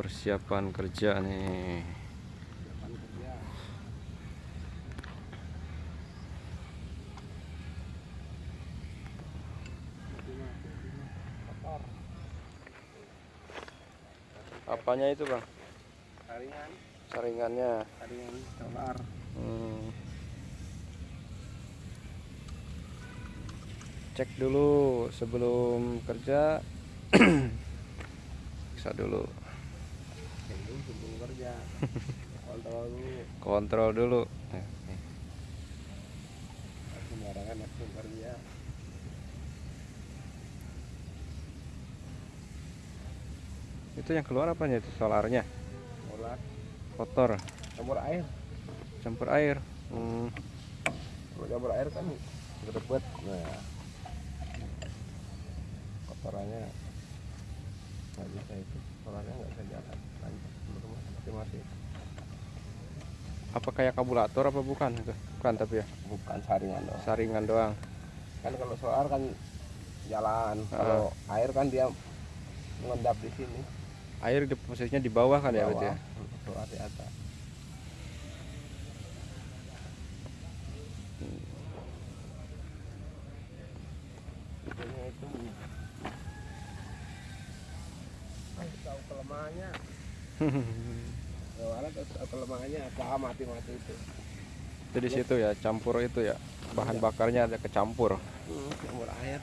persiapan kerja nih kerja. Apanya itu bang Saringan, saringannya saringan solar. Hmm. cek dulu sebelum kerja bisa dulu. Kontrol dulu. kontrol dulu Ya, itu yang keluar apanya itu solarnya Solar. kotor Campur air. campur air Hmm. Kalau campur air kan. Nah. Kotorannya nggak bisa itu. Solarnya nggak bisa jalan. Lanjut. Belum mati-mati. apa kayak kabulator apa bukan itu bukan tapi ya Bukan saringan doang. saringan doang kan kalau solar kan jalan kalau air kan dia mengendap di sini air di posisinya di bawah kan ya berarti ya Bawah, solar di atas Intinya itu Ah, tahu kelemahannya soalnya kelemahannya apa mati-mati itu itu di situ ya campur itu ya bahan bakarnya ada kecampur Hmm, campur air.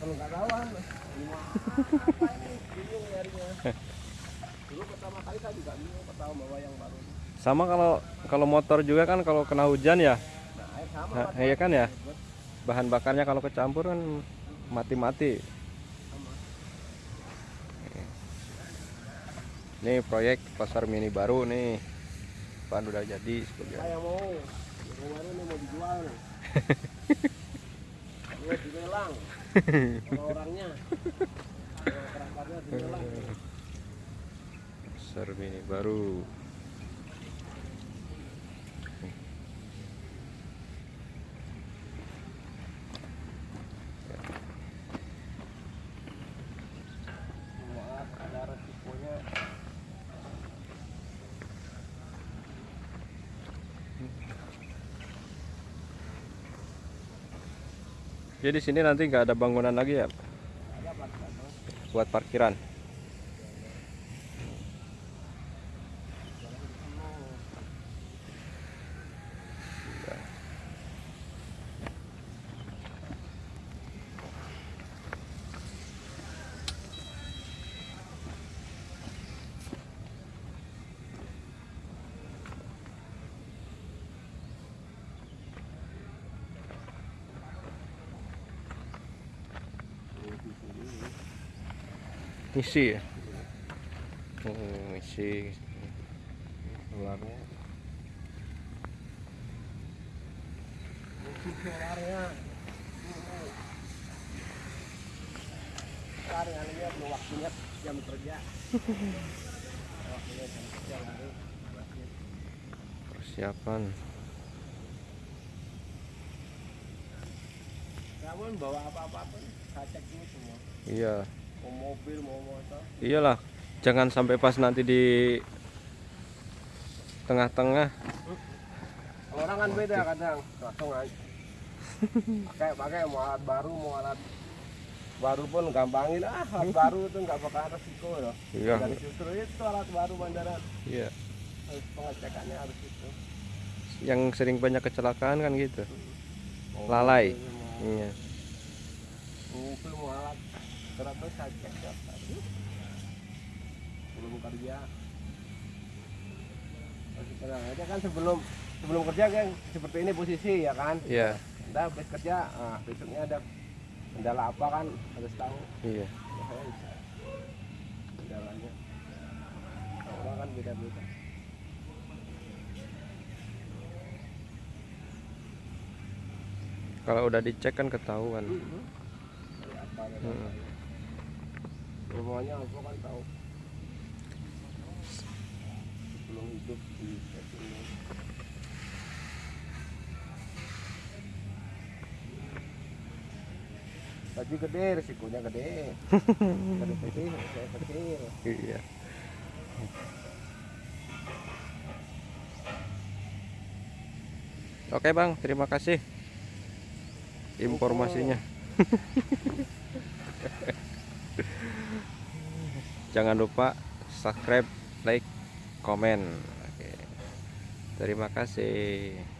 Kalau nggak tahu kan? Bingung nyarinya. Dulu pertama kali saya juga bingung pertama bawa yang baru. sama kalau kalau motor juga kan kalau kena hujan ya Nah, air sama. Nah, iya kan ya bahan bakarnya kalau kecampur kan mati-mati sama. Ini proyek pasar mini baru nih. Pan udah jadi sebagian. Saya mau yang kemarin ini mau dijual nih. Ini dilelang. Orangnya, dilelang. Pasar mini baru. Jadi di sini nanti nggak ada bangunan lagi ya buat parkiran. Isi ya. Oh, isi. Solarnya. Ini solarnya. Sekarang ini belum waktunya jam kerja. Persiapan. Kamu bawa apa-apa pun saya cek dulu semua. Iya. Mobil, mau motor. Iyalah. Jangan sampai pas nanti di tengah-tengah orang kan beda kadang langsung aja. Pakai pakai mau alat baru, mau alat baru pun gampangin ah alat baru itu nggak bakal resiko loh. Iya. Dan justru itu alat baru bandara Iya. harus pengecekannya harus itu. Yang sering banyak kecelakaan kan gitu. Mau Lalai. Iya. mobil mau alat cek tiap hari. Belum kerja. Masih tenang aja kan sebelum sebelum kerja kan seperti ini posisi ya kan. Iya. Udah habis kerja, ah, besoknya ada kendala apa kan harus tahu. Iya. Ya, bisa. Kendalanya. Orang kan beda-beda. Kalau udah dicek kan ketahuan. Dari apa dari Hmm. Semuanya aku kan tahu. Sebelum hidup di sini. Tadi gaji gede risikonya gede gede gede saya kecil Iya. Oke bang, terima kasih informasinya. Jangan lupa subscribe, like, komen. Oke. Terima kasih.